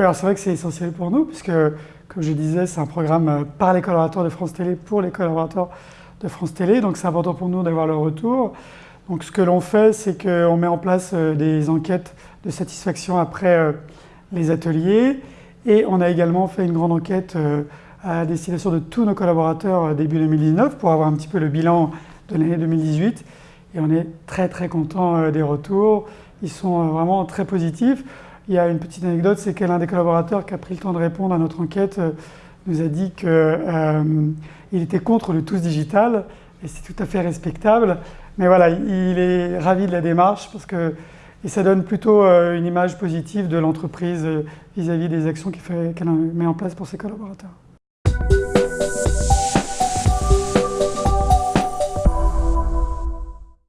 Alors c'est vrai que c'est essentiel pour nous, puisque, comme je disais, c'est un programme par les collaborateurs de France Télé pour les collaborateurs de France Télé, donc c'est important pour nous d'avoir le retour. Donc ce que l'on fait, c'est qu'on met en place des enquêtes de satisfaction après les ateliers, et on a également fait une grande enquête à destination de tous nos collaborateurs début 2019 pour avoir un petit peu le bilan de l'année 2018. Et on est très très content euh, des retours. Ils sont euh, vraiment très positifs. Il y a une petite anecdote, c'est que l'un des collaborateurs qui a pris le temps de répondre à notre enquête euh, nous a dit qu'il était contre le tous digital et c'est tout à fait respectable. Mais voilà, il est ravi de la démarche parce que et ça donne plutôt une image positive de l'entreprise vis-à-vis des actions qu'elle met en place pour ses collaborateurs.